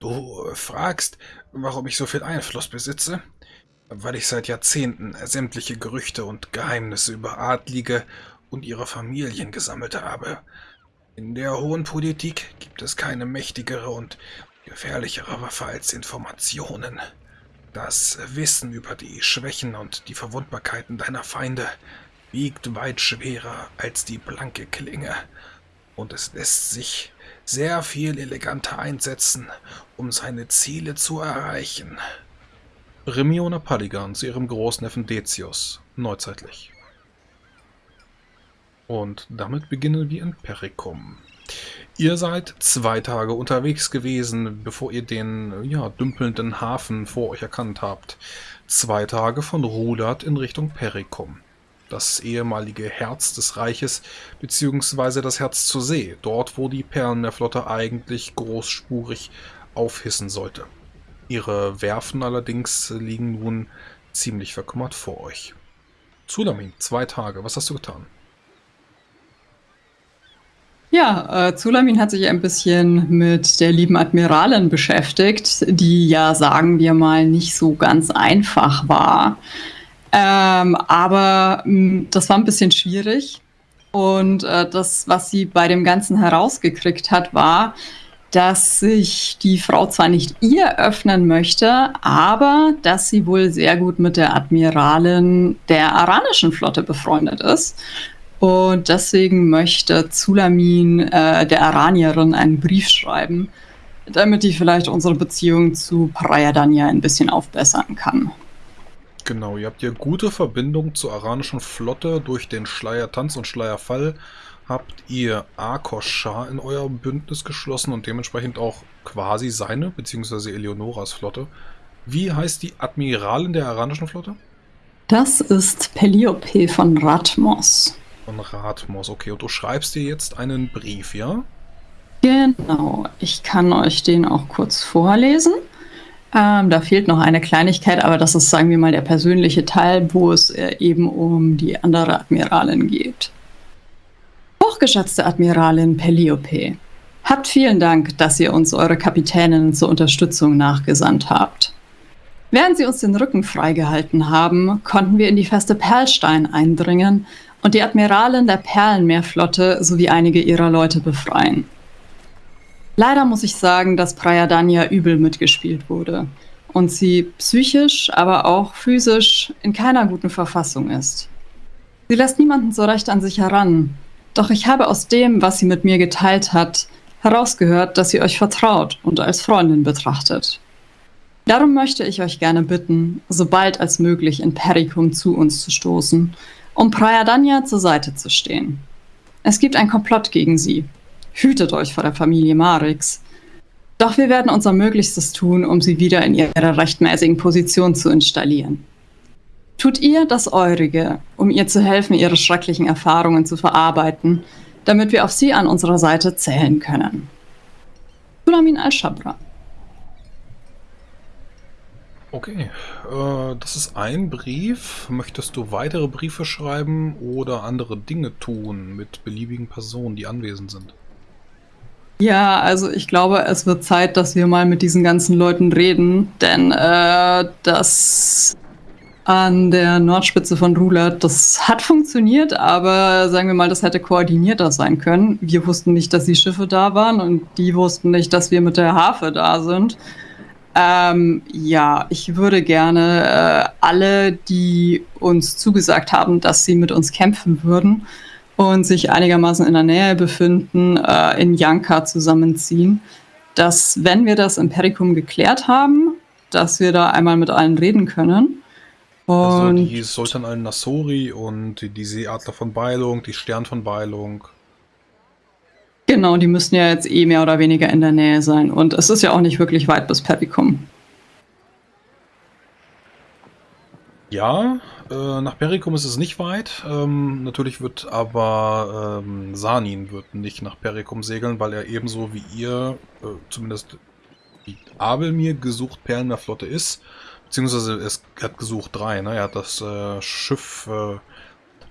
Du fragst, warum ich so viel Einfluss besitze? Weil ich seit Jahrzehnten sämtliche Gerüchte und Geheimnisse über Adlige und ihre Familien gesammelt habe. In der hohen Politik gibt es keine mächtigere und gefährlichere Waffe als Informationen. Das Wissen über die Schwächen und die Verwundbarkeiten deiner Feinde wiegt weit schwerer als die blanke Klinge, und es lässt sich sehr viel eleganter einsetzen, um seine Ziele zu erreichen. Remiona Paligan zu ihrem Großneffen Decius, neuzeitlich. Und damit beginnen wir in Pericum. Ihr seid zwei Tage unterwegs gewesen, bevor ihr den ja, dümpelnden Hafen vor euch erkannt habt. Zwei Tage von Rulat in Richtung Pericum das ehemalige Herz des Reiches, beziehungsweise das Herz zur See, dort wo die Perlenmeerflotte eigentlich großspurig aufhissen sollte. Ihre Werfen allerdings liegen nun ziemlich verkümmert vor euch. Zulamin, zwei Tage, was hast du getan? Ja, äh, Zulamin hat sich ein bisschen mit der lieben Admiralin beschäftigt, die ja, sagen wir mal, nicht so ganz einfach war. Ähm, aber mh, mm, das war ein bisschen schwierig. Und äh, das, was sie bei dem Ganzen herausgekriegt hat, war, dass sich die Frau zwar nicht ihr öffnen möchte, aber dass sie wohl sehr gut mit der Admiralin der aranischen Flotte befreundet ist. Und deswegen möchte Zulamin äh, der Aranierin einen Brief schreiben, damit die vielleicht unsere Beziehung zu Prayadanya ein bisschen aufbessern kann. Genau, ihr habt ja gute Verbindung zur aranischen Flotte durch den Schleiertanz und Schleierfall. Habt ihr Arkoshar in euer Bündnis geschlossen und dementsprechend auch quasi seine, beziehungsweise Eleonoras Flotte. Wie heißt die Admiralin der aranischen Flotte? Das ist Peliope von Ratmos. Von Ratmos, okay. Und du schreibst dir jetzt einen Brief, ja? Genau, ich kann euch den auch kurz vorlesen. Ähm, da fehlt noch eine Kleinigkeit, aber das ist, sagen wir mal, der persönliche Teil, wo es äh, eben um die andere Admiralin geht. Hochgeschätzte Admiralin Peliope, habt vielen Dank, dass ihr uns eure Kapitänin zur Unterstützung nachgesandt habt. Während sie uns den Rücken freigehalten haben, konnten wir in die feste Perlstein eindringen und die Admiralin der Perlenmeerflotte sowie einige ihrer Leute befreien. Leider muss ich sagen, dass Prayadanya übel mitgespielt wurde und sie psychisch, aber auch physisch in keiner guten Verfassung ist. Sie lässt niemanden so recht an sich heran, doch ich habe aus dem, was sie mit mir geteilt hat, herausgehört, dass sie euch vertraut und als Freundin betrachtet. Darum möchte ich euch gerne bitten, so bald als möglich in Pericum zu uns zu stoßen, um Prayadanya zur Seite zu stehen. Es gibt ein Komplott gegen sie, Hütet euch vor der Familie Marix. Doch wir werden unser Möglichstes tun, um sie wieder in ihrer rechtmäßigen Position zu installieren. Tut ihr das Eurige, um ihr zu helfen, ihre schrecklichen Erfahrungen zu verarbeiten, damit wir auf sie an unserer Seite zählen können. Sulamin al-Shabra. Okay, äh, das ist ein Brief. Möchtest du weitere Briefe schreiben oder andere Dinge tun mit beliebigen Personen, die anwesend sind? Ja, also ich glaube, es wird Zeit, dass wir mal mit diesen ganzen Leuten reden, denn äh, das an der Nordspitze von Rulat, das hat funktioniert, aber sagen wir mal, das hätte koordinierter sein können. Wir wussten nicht, dass die Schiffe da waren und die wussten nicht, dass wir mit der Harfe da sind. Ähm, ja, ich würde gerne äh, alle, die uns zugesagt haben, dass sie mit uns kämpfen würden, und sich einigermaßen in der Nähe befinden, äh, in Janka zusammenziehen. Dass, wenn wir das Empirikum geklärt haben, dass wir da einmal mit allen reden können. Also und also die Sultan al-Nassori und die Seeadler von Beilung, die Stern von Beilung. Genau, die müssen ja jetzt eh mehr oder weniger in der Nähe sein. Und es ist ja auch nicht wirklich weit bis Pericum. Ja, äh, nach Pericum ist es nicht weit. Ähm, natürlich wird aber ähm, Sanin wird nicht nach Pericum segeln, weil er ebenso wie ihr, äh, zumindest die Abelmir gesucht Perlenmeerflotte ist. Beziehungsweise es hat gesucht drei, ne? Er hat das äh, Schiff äh,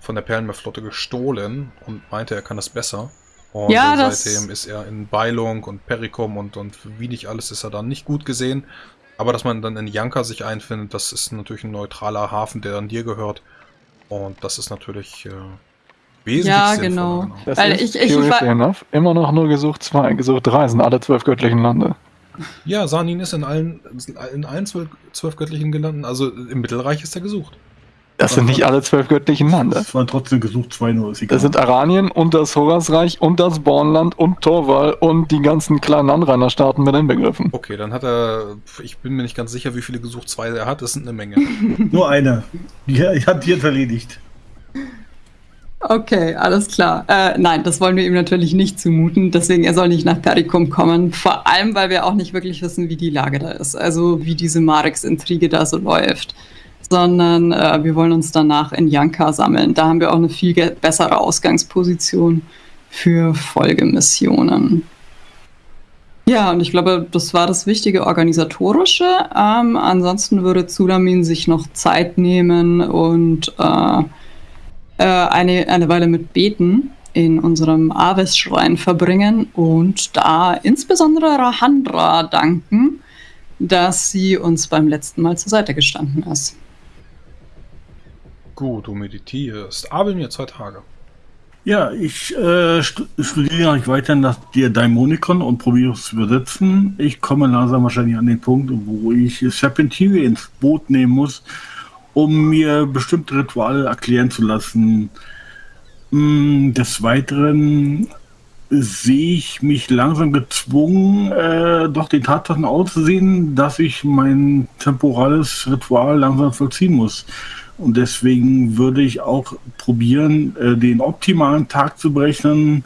von der Perlenmeerflotte gestohlen und meinte, er kann das besser. Und ja, seitdem ist er in Beilung und Perikum und, und wie nicht alles ist er dann nicht gut gesehen. Aber dass man dann in Janka sich einfindet, das ist natürlich ein neutraler Hafen, der dann dir gehört. Und das ist natürlich äh, wesentlich Ja, genau. genau. Das Weil ist, ich, ich, ich enough, immer noch nur gesucht 2, gesucht 3 sind alle zwölf göttlichen Lande. Ja, Sanin ist in allen, in allen zwölf, zwölf göttlichen gelanden. Also im Mittelreich ist er gesucht. Das sind nicht alle zwölf göttlichen Lande. Das waren trotzdem gesucht, zwei nur. Ist egal. Das sind Aranien und das Horasreich und das Bornland und Torwall und die ganzen kleinen Anrainerstaaten mit inbegriffen. Okay, dann hat er, ich bin mir nicht ganz sicher, wie viele gesucht zwei er hat. Das sind eine Menge. nur eine. Die hat die jetzt erledigt. Okay, alles klar. Äh, nein, das wollen wir ihm natürlich nicht zumuten. Deswegen, er soll nicht nach Perikum kommen. Vor allem, weil wir auch nicht wirklich wissen, wie die Lage da ist. Also, wie diese Marex-Intrige da so läuft sondern äh, wir wollen uns danach in Janka sammeln. Da haben wir auch eine viel bessere Ausgangsposition für Folgemissionen. Ja, und ich glaube, das war das wichtige organisatorische. Ähm, ansonsten würde Zulamin sich noch Zeit nehmen und äh, äh, eine, eine Weile mit Beten in unserem Aves-Schrein verbringen und da insbesondere Rahandra danken, dass sie uns beim letzten Mal zur Seite gestanden ist. Gut, du meditierst. Aber mir zwei Tage. Ja, ich äh, studiere nicht weiter nach der Daimonikon und probiere es zu übersetzen. Ich komme langsam wahrscheinlich an den Punkt, wo ich Serpentine ins Boot nehmen muss, um mir bestimmte Rituale erklären zu lassen. Mm, des Weiteren sehe ich mich langsam gezwungen, äh, doch den Tatsachen auszusehen, dass ich mein temporales Ritual langsam vollziehen muss. Und deswegen würde ich auch probieren, äh, den optimalen Tag zu berechnen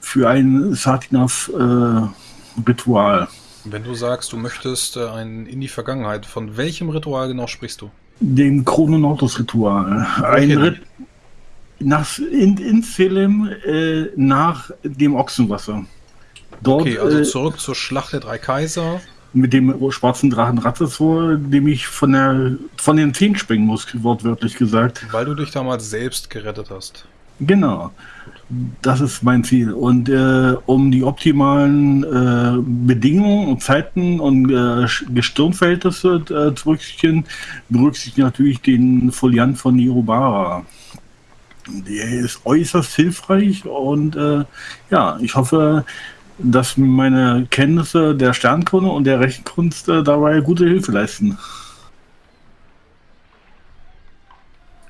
für ein Satinav-Ritual. Äh, Wenn du sagst, du möchtest äh, ein in die Vergangenheit, von welchem Ritual genau sprichst du? Dem Chrononautos-Ritual. Ein Rit nach, in, in Selim äh, nach dem Ochsenwasser. Dort, okay, also zurück zur Schlacht der drei Kaiser mit dem schwarzen Drachen Ratzesor, dem ich von, der, von den Zehen springen muss, wortwörtlich gesagt. Weil du dich damals selbst gerettet hast. Genau. Das ist mein Ziel. Und äh, um die optimalen äh, Bedingungen und Zeiten und äh, Gestirnverhältnisse äh, zu berücksichtigen, berücksichtige ich natürlich den Foliant von Nirobara. Der ist äußerst hilfreich und äh, ja, ich hoffe, dass meine Kenntnisse der Sternkunde und der Rechenkunst äh, dabei gute Hilfe leisten.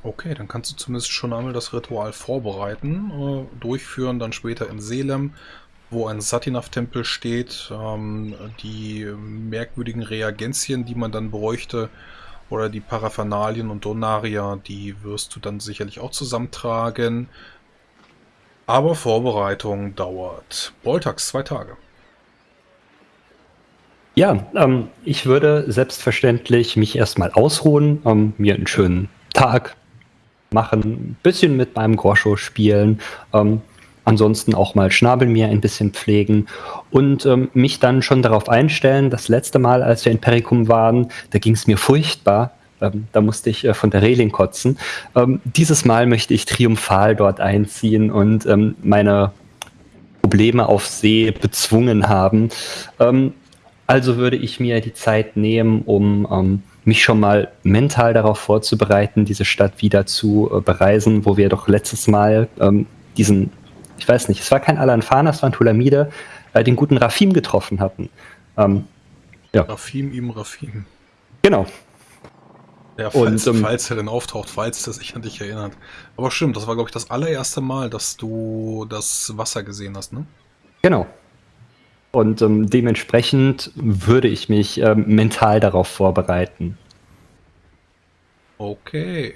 Okay, dann kannst du zumindest schon einmal das Ritual vorbereiten, äh, durchführen, dann später in Selem, wo ein Satinav-Tempel steht. Ähm, die merkwürdigen Reagenzien, die man dann bräuchte, oder die Paraphernalien und Donaria, die wirst du dann sicherlich auch zusammentragen. Aber Vorbereitung dauert. Boltax, zwei Tage. Ja, ähm, ich würde selbstverständlich mich erstmal ausruhen, ähm, mir einen schönen Tag machen, ein bisschen mit meinem Groscho spielen, ähm, ansonsten auch mal Schnabel mir ein bisschen pflegen und ähm, mich dann schon darauf einstellen. Das letzte Mal, als wir in Perikum waren, da ging es mir furchtbar. Ähm, da musste ich äh, von der Reling kotzen. Ähm, dieses Mal möchte ich triumphal dort einziehen und ähm, meine Probleme auf See bezwungen haben. Ähm, also würde ich mir die Zeit nehmen, um ähm, mich schon mal mental darauf vorzubereiten, diese Stadt wieder zu äh, bereisen, wo wir doch letztes Mal ähm, diesen, ich weiß nicht, es war kein Alanfana, es war ein Tulamide, äh, den guten Rafim getroffen hatten. ja. Rafim im Rafim. Genau, ja, falls, und, ähm, falls er denn auftaucht, falls er sich an dich erinnert. Aber stimmt, das war, glaube ich, das allererste Mal, dass du das Wasser gesehen hast, ne? Genau. Und ähm, dementsprechend würde ich mich ähm, mental darauf vorbereiten. Okay.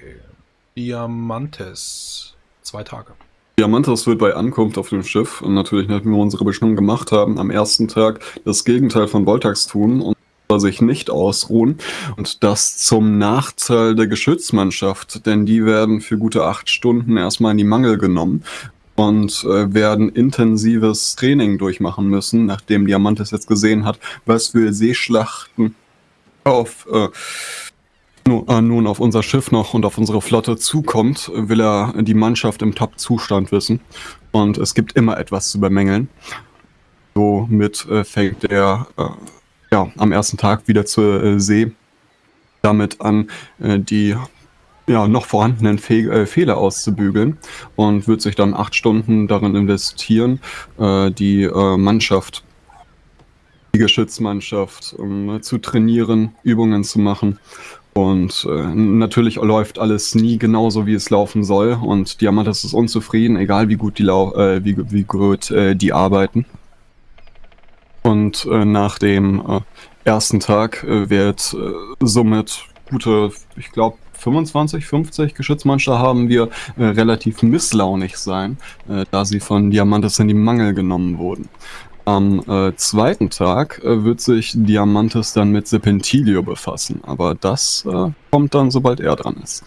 Diamantes. Zwei Tage. Diamantes wird bei Ankunft auf dem Schiff und natürlich, nachdem wir unsere Bestimmung gemacht haben, am ersten Tag das Gegenteil von Voltax tun und sich nicht ausruhen und das zum Nachteil der Geschützmannschaft, denn die werden für gute acht Stunden erstmal in die Mangel genommen und äh, werden intensives Training durchmachen müssen, nachdem Diamantes jetzt gesehen hat, was für Seeschlachten auf äh, äh, nun auf unser Schiff noch und auf unsere Flotte zukommt, will er die Mannschaft im Top-Zustand wissen. Und es gibt immer etwas zu bemängeln. Somit äh, fängt er äh, ja, am ersten Tag wieder zur äh, See damit an, äh, die ja, noch vorhandenen Fe äh, Fehler auszubügeln und wird sich dann acht Stunden darin investieren, äh, die äh, Mannschaft, die Geschützmannschaft um, zu trainieren, Übungen zu machen. Und äh, natürlich läuft alles nie genauso, wie es laufen soll. Und Diamantis ist unzufrieden, egal wie gut die, lau äh, wie, wie gut äh, die arbeiten. Und äh, nach dem äh, ersten Tag äh, wird äh, somit gute, ich glaube, 25, 50 Geschützmonster haben wir äh, relativ misslaunig sein, äh, da sie von Diamantis in die Mangel genommen wurden. Am zweiten Tag wird sich Diamantis dann mit Serpentilio befassen, aber das kommt dann, sobald er dran ist.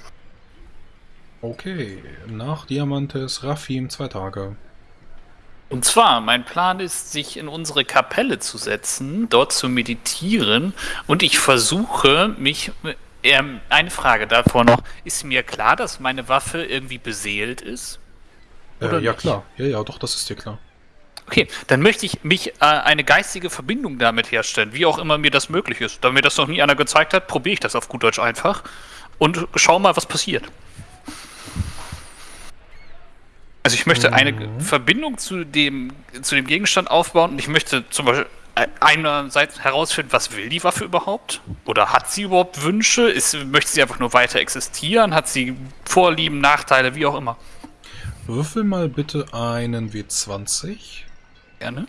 Okay, nach Diamantes, Rafim, zwei Tage. Und zwar, mein Plan ist, sich in unsere Kapelle zu setzen, dort zu meditieren und ich versuche, mich. Ähm, eine Frage davor noch. Ist mir klar, dass meine Waffe irgendwie beseelt ist? Äh, ja, nicht? klar. Ja, ja, doch, das ist dir klar. Okay, dann möchte ich mich äh, eine geistige Verbindung damit herstellen, wie auch immer mir das möglich ist. Da mir das noch nie einer gezeigt hat, probiere ich das auf gut Deutsch einfach und schau mal, was passiert. Also ich möchte eine Mhm. Verbindung zu dem, zu dem Gegenstand aufbauen und ich möchte zum Beispiel einerseits herausfinden, was will die Waffe überhaupt? Oder hat sie überhaupt Wünsche? Ist, möchte sie einfach nur weiter existieren? Hat sie Vorlieben, Nachteile, wie auch immer? Würfel mal bitte einen W20. Gerne.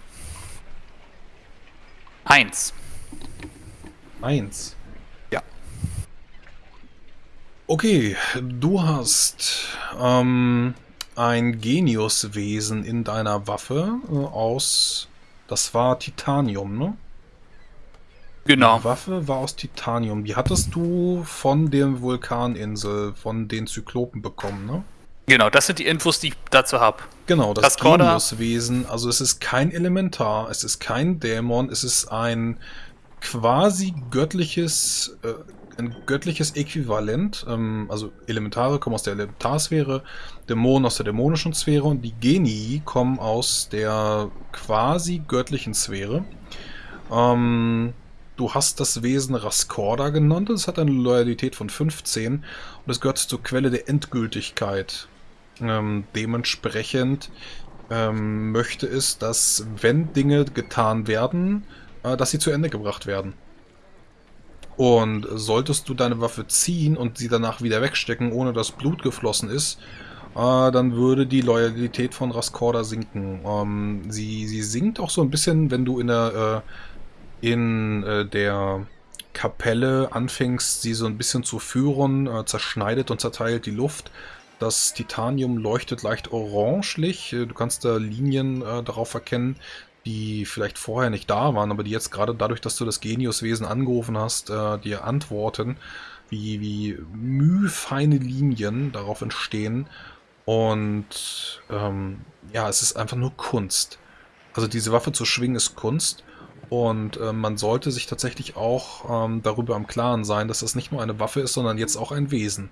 Eins. Eins. Ja. Okay, du hast ähm, ein Geniuswesen in deiner Waffe äh, aus. Das war Titanium, ne? Genau. Die Waffe war aus Titanium. Die hattest du von der Vulkaninsel, von den Zyklopen bekommen, ne? Genau, das sind die Infos, die ich dazu habe. Genau, das Das Geniuswesen. Also es ist kein Elementar, es ist kein Dämon, es ist ein quasi göttliches, äh, ein göttliches Äquivalent. Ähm, also Elementare kommen aus der Elementarsphäre, Dämonen aus der dämonischen Sphäre und die Genii kommen aus der quasi göttlichen Sphäre. Ähm, du hast das Wesen Raskorda genannt, es hat eine Loyalität von 15 und es gehört zur Quelle der Endgültigkeit. Ähm, dementsprechend ähm, möchte es, dass wenn Dinge getan werden, äh, dass sie zu Ende gebracht werden. Und solltest du deine Waffe ziehen und sie danach wieder wegstecken, ohne dass Blut geflossen ist, äh, dann würde die Loyalität von Raskorda sinken. Ähm, sie, sie sinkt auch so ein bisschen, wenn du in der, äh, in, äh, der Kapelle anfängst, sie so ein bisschen zu führen, äh, zerschneidet und zerteilt die Luft. Das Titanium leuchtet leicht orangelich. Äh, Du kannst da Linien äh, darauf erkennen, die vielleicht vorher nicht da waren, aber die jetzt gerade dadurch, dass du das Geniuswesen angerufen hast, äh, dir antworten, wie, wie mühfeine Linien darauf entstehen. Und ähm, ja, es ist einfach nur Kunst. Also diese Waffe zu schwingen ist Kunst. Und äh, man sollte sich tatsächlich auch ähm, darüber im Klaren sein, dass das nicht nur eine Waffe ist, sondern jetzt auch ein Wesen.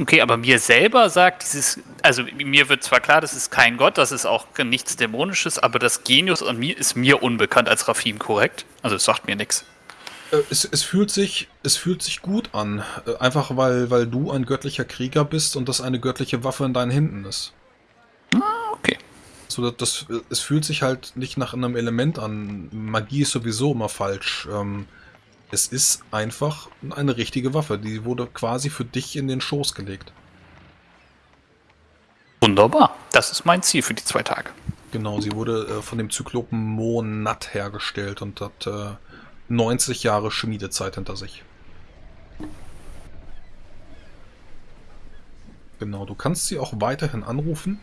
Okay, aber mir selber sagt dieses, also mir wird zwar klar, das ist kein Gott, das ist auch nichts Dämonisches, aber das Genius an mir ist mir unbekannt als Rafim, korrekt? Also es sagt mir nichts. Äh, Es, es, fühlt sich, es fühlt sich gut an. Äh, Einfach weil, weil du ein göttlicher Krieger bist und das eine göttliche Waffe in deinen Händen ist. Okay. So, das, das, es fühlt sich halt nicht nach einem Element an. Magie ist sowieso immer falsch. Ähm, es ist einfach eine richtige Waffe. Die wurde quasi für dich in den Schoß gelegt. Wunderbar. Das ist mein Ziel für die zwei Tage. Genau, sie wurde äh, von dem Zyklopen Monat hergestellt und hat äh, 90 Jahre Schmiedezeit hinter sich. Genau, du kannst sie auch weiterhin anrufen.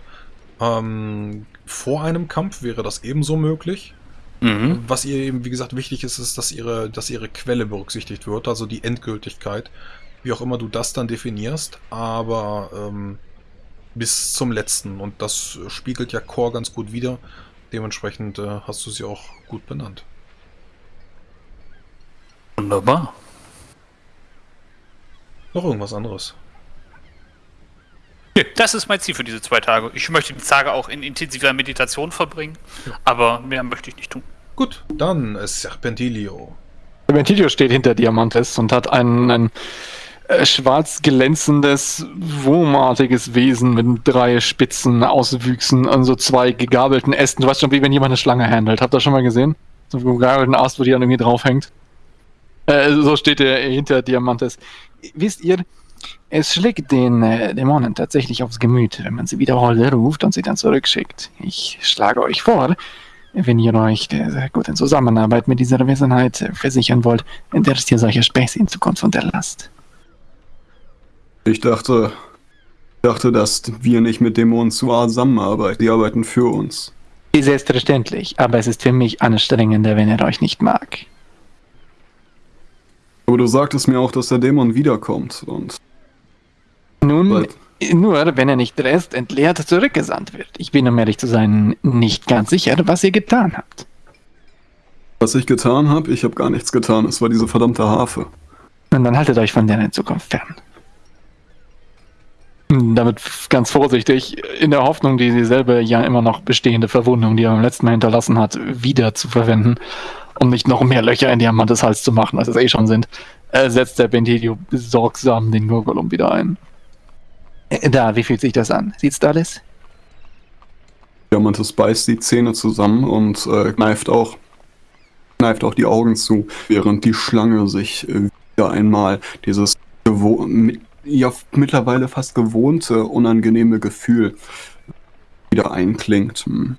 Ähm, vor einem Kampf wäre das ebenso möglich. Mhm. Was ihr eben, wie gesagt, wichtig ist, ist, dass ihre, dass ihre Quelle berücksichtigt wird, also die Endgültigkeit. Wie auch immer du das dann definierst, aber ähm, bis zum letzten. Und das spiegelt ja Core ganz gut wider. Dementsprechend äh, hast du sie auch gut benannt. Wunderbar. Noch irgendwas anderes? Das ist mein Ziel für diese zwei Tage. Ich möchte die Tage auch in intensiver Meditation verbringen, aber mehr möchte ich nicht tun. Gut, dann ist Serpentilio. Ventilio steht hinter Diamantes und hat ein, ein äh, schwarz glänzendes, wurmartiges Wesen mit drei spitzen Auswüchsen an so zwei gegabelten Ästen. Du weißt schon, wie wenn jemand eine Schlange handelt. Habt ihr das schon mal gesehen? So einen gegabelten Ast, wo die dann irgendwie draufhängt. Äh, so steht er hinter Diamantes. Wisst ihr, es schlägt den äh, Dämonen tatsächlich aufs Gemüt, wenn man sie wiederholt ruft und sie dann zurückschickt. Ich schlage euch vor, wenn ihr euch der guten Zusammenarbeit mit dieser Wesenheit versichern wollt, dass ihr solche Späße in Zukunft unterlasst. Ich dachte, dachte, dass wir nicht mit Dämonen zusammenarbeiten. Die arbeiten für uns. Selbstverständlich, aber es ist für mich anstrengender, wenn er euch nicht mag. Aber du sagtest mir auch, dass der Dämon wiederkommt. Und Nun. Nur wenn er nicht rest entleert zurückgesandt wird. Ich bin, um ehrlich zu sein, nicht ganz sicher, was ihr getan habt. was ich getan habe, ich habe gar nichts getan. Es war diese verdammte Harfe. Und dann haltet euch von der in Zukunft fern. Damit ganz vorsichtig, in der Hoffnung, die dieselbe ja immer noch bestehende Verwundung, die er beim letzten Mal hinterlassen hat, wieder zu verwenden, um nicht noch mehr Löcher in Diamantes Hals zu machen, als es eh schon sind, äh, setzt der Bentilio besorgsam den Gurgulum wieder ein. Äh, Da, wie fühlt sich das an? Sieht's da alles? Diamantes beißt die Zähne zusammen und äh, kneift auch kneift auch die Augen zu, während die Schlange sich äh, wieder einmal dieses gewo mi- ja mittlerweile fast gewohnte unangenehme Gefühl wieder einklingt. Hm.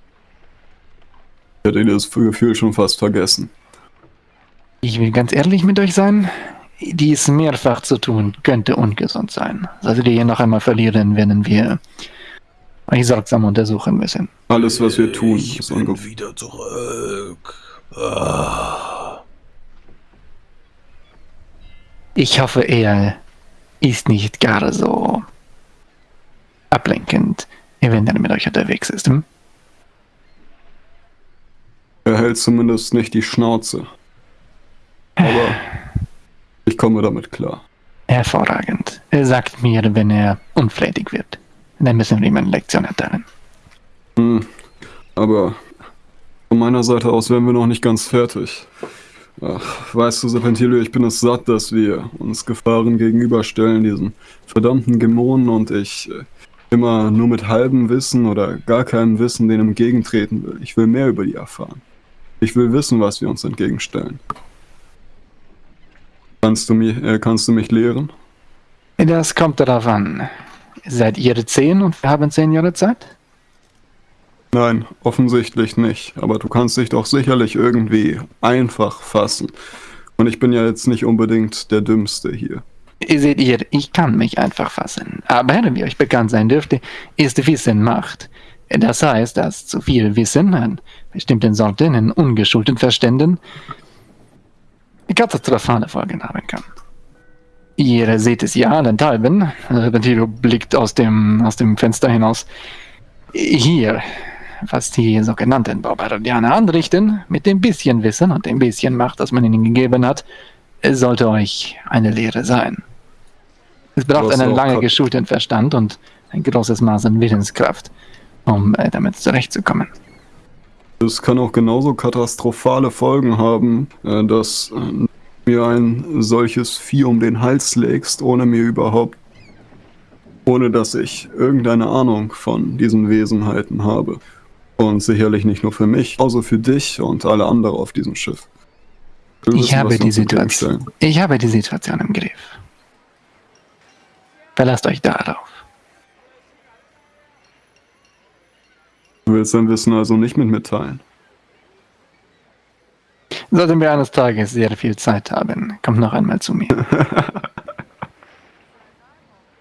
Ich hätte das Gefühl schon fast vergessen. Ich will ganz ehrlich mit euch sein. Dies mehrfach zu tun, könnte ungesund sein. Solltet ihr hier noch einmal verlieren, werden wir euch sorgsam untersuchen müssen. Alles, was wir tun, Ich ist bin wieder zurück. Ah. Ich hoffe, er ist nicht gar so ablenkend, wenn er mit euch unterwegs ist. Hm? Er hält zumindest nicht die Schnauze. Aber ich komme damit klar. Hervorragend. Er sagt mir, wenn er unflätig wird. Dann müssen wir ihm eine Lektion erteilen. Hm, aber von meiner Seite aus wären wir noch nicht ganz fertig. Ach, weißt du, Serpentilio, ich bin es satt, dass wir uns Gefahren gegenüberstellen, diesen verdammten Dämonen und ich äh, immer nur mit halbem Wissen oder gar keinem Wissen denen entgegentreten will. Ich will mehr über die erfahren. Ich will wissen, was wir uns entgegenstellen. Kannst du, mich, äh, kannst du mich lehren? Das kommt darauf an. Seid ihr zehn und wir haben zehn Jahre Zeit? Nein, offensichtlich nicht. Aber du kannst dich doch sicherlich irgendwie einfach fassen. Und ich bin ja jetzt nicht unbedingt der Dümmste hier. Seht ihr, ich kann mich einfach fassen. Aber wie euch bekannt sein dürfte, ist Wissen Macht. Das heißt, dass zu viel Wissen an bestimmten Sorten in ungeschulten Verständen katastrophale Folgen haben kann. Ihr seht es ja allenthalben. Repentilo blickt aus dem, aus dem Fenster hinaus. Hier, was die sogenannten Barbardianer anrichten, mit dem bisschen Wissen und dem bisschen Macht, das man ihnen gegeben hat, sollte euch eine Lehre sein. Es braucht einen lange geschulten Verstand und ein großes Maß an Willenskraft, um äh, damit zurechtzukommen. Es kann auch genauso katastrophale Folgen haben, äh, dass äh, mir ein solches Vieh um den Hals legst, ohne mir überhaupt, ohne dass ich irgendeine Ahnung von diesen Wesenheiten habe. Und sicherlich nicht nur für mich, außer für dich und alle anderen auf diesem Schiff. Wir Ich wissen, habe die Situation. Ich habe die Situation im Griff. Verlasst euch darauf. Du willst dein Wissen also nicht mit mir teilen. Sollten wir eines Tages sehr viel Zeit haben, kommt noch einmal zu mir.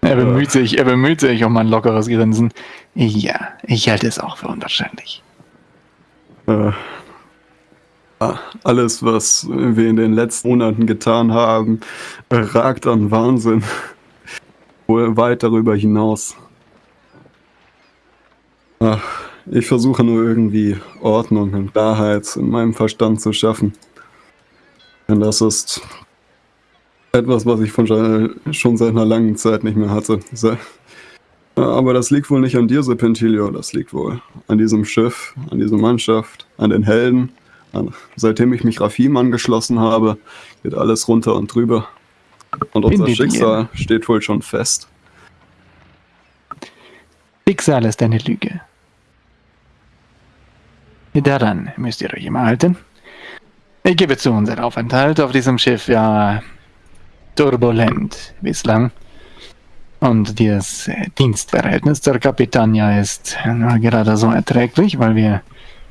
er bemüht sich, er bemüht sich um ein lockeres Grinsen. Ja, ich halte es auch für unwahrscheinlich. Äh, ah, alles, was wir in den letzten Monaten getan haben, ragt an Wahnsinn. Wohl weit darüber hinaus. Ach, ich versuche nur irgendwie Ordnung und Klarheit in meinem Verstand zu schaffen. Denn das ist Etwas, was ich von schon seit einer langen Zeit nicht mehr hatte. Aber das liegt wohl nicht an dir, Serpentilio. Das liegt wohl an diesem Schiff, an dieser Mannschaft, an den Helden. An, seitdem ich mich Rafim angeschlossen habe, geht alles runter und drüber. Und unser Schicksal steht wohl schon fest. Schicksal ist eine Lüge. Daran müsst ihr euch immer halten. Ich gebe zu, unser Aufenthalt auf diesem Schiff war turbulent bislang. Und das Dienstverhältnis zur Kapitania ist gerade so erträglich, weil wir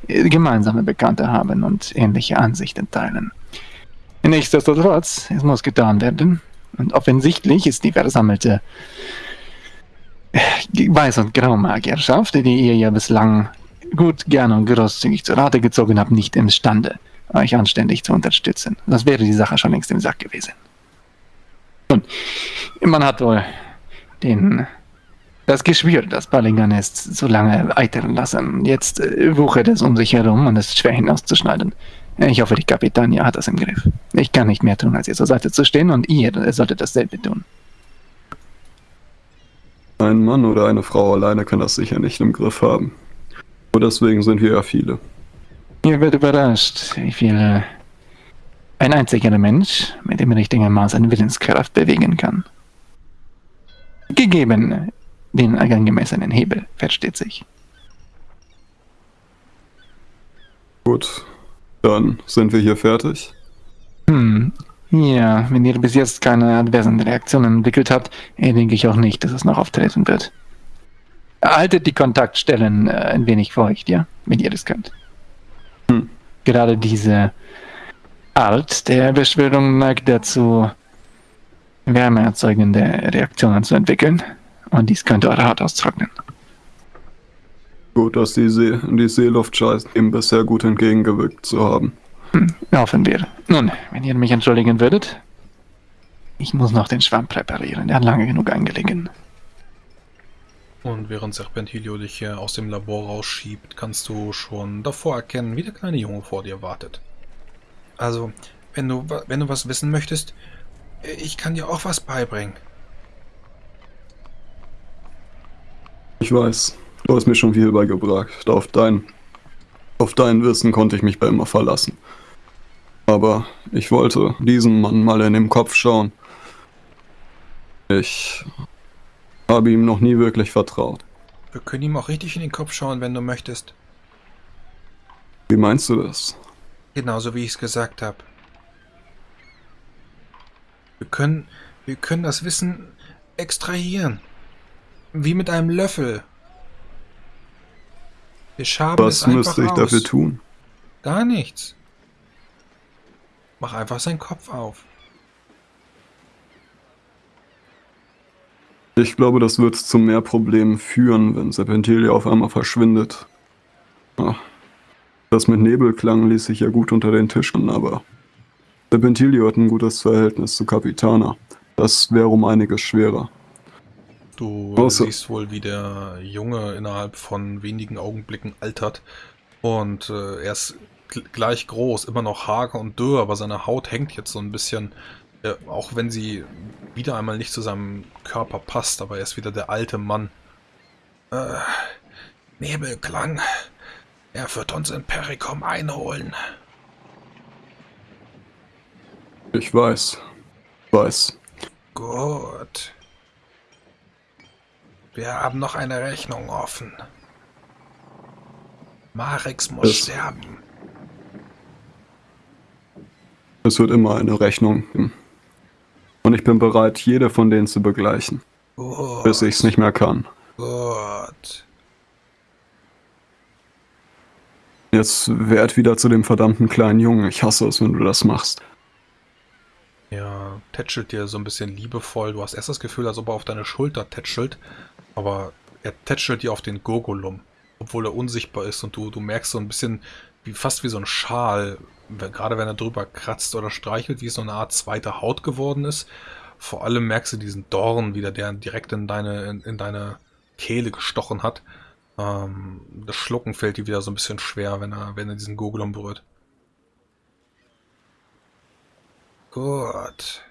gemeinsame Bekannte haben und ähnliche Ansichten teilen. Nichtsdestotrotz, es muss getan werden. Und offensichtlich ist die versammelte Weiß- und Graumagierschaft, die ihr ja bislang gut, gerne und großzügig zur Rate gezogen habt, nicht imstande, euch anständig zu unterstützen. Das wäre die Sache schon längst im Sack gewesen. Nun, man hat wohl den, das Geschwür, das Ballinganest so lange eitern lassen. Jetzt äh, wuchert es um sich herum und es ist schwer hinauszuschneiden. Ich hoffe, die Kapitania hat das im Griff. Ich kann nicht mehr tun, als ihr zur Seite zu stehen und ihr solltet dasselbe tun. Ein Mann oder eine Frau alleine kann das sicher nicht im Griff haben. Und deswegen sind wir ja viele. Ihr werdet überrascht, wie viel ein einziger Mensch mit dem richtigen Maß an Willenskraft bewegen kann. Gegeben den angemessenen Hebel, versteht sich. Gut, dann sind wir hier fertig. Hm, ja, wenn ihr bis jetzt keine adversen Reaktionen entwickelt habt, denke ich auch nicht, dass es noch auftreten wird. Haltet die Kontaktstellen äh, ein wenig feucht, ja, wenn ihr das könnt. Hm. Gerade diese Art der Beschwörung neigt dazu, wärmeerzeugende Reaktionen zu entwickeln. Und dies könnte eure Haut austrocknen. Gut, dass die, See die Seeluft scheint, ihm bisher gut entgegengewirkt zu haben. Hm, hoffen wir. Nun, wenn ihr mich entschuldigen würdet. Ich muss noch den Schwamm präparieren. Der hat lange genug eingelegen. Und während Serpentilio dich aus dem Labor rausschiebt, kannst du schon davor erkennen, wie der kleine Junge vor dir wartet. Also, wenn du, wenn du was wissen möchtest, ich kann dir auch was beibringen. Ich weiß, du hast mir schon viel beigebracht. Auf dein, auf dein Wissen konnte ich mich bei immer verlassen. Aber ich wollte diesem Mann mal in den Kopf schauen. Ich habe ihm noch nie wirklich vertraut. Wir können ihm auch richtig in den Kopf schauen, wenn du möchtest. Wie meinst du das? Genauso wie ich es gesagt habe. Wir können, wir können das Wissen extrahieren. Wie mit einem Löffel. Wir schaben Was müsste ich aus. dafür tun? Gar nichts. Mach einfach seinen Kopf auf. Ich glaube, das wird zu mehr Problemen führen, wenn Serpentilia auf einmal verschwindet. Das mit Nebelklang ließ sich ja gut unter den Tischen, aber Serpentilio hat ein gutes Verhältnis zu Capitana. Das wäre um einiges schwerer. Du Außer siehst wohl, wie der Junge innerhalb von wenigen Augenblicken altert. Und äh, er ist gleich groß, immer noch hager und dürr, aber seine Haut hängt jetzt so ein bisschen, äh, auch wenn sie wieder einmal nicht zu seinem Körper passt, aber er ist wieder der alte Mann. Äh, Nebelklang. Er wird uns in Pericom einholen. Ich weiß. Weiß. Gut. Wir haben noch eine Rechnung offen. Marix muss es, sterben. Es wird immer eine Rechnung geben. Und ich bin bereit, jede von denen zu begleichen. Gut. Bis ich es nicht mehr kann. Gut. Jetzt werd wieder zu dem verdammten kleinen Jungen. Ich hasse es, wenn du das machst. Ja, tätschelt dir so ein bisschen liebevoll. Du hast erst das Gefühl, als ob er auf deine Schulter tätschelt. Aber er tätschelt dir auf den Gurgulum. Obwohl er unsichtbar ist und du, du merkst so ein bisschen, wie fast wie so ein Schal, gerade wenn er drüber kratzt oder streichelt, wie es so eine Art zweite Haut geworden ist. Vor allem merkst du diesen Dorn wieder, der direkt in deine, in, in deine Kehle gestochen hat. Ähm, das Schlucken fällt dir wieder so ein bisschen schwer, wenn er, wenn er diesen Gurgelum berührt. Gut.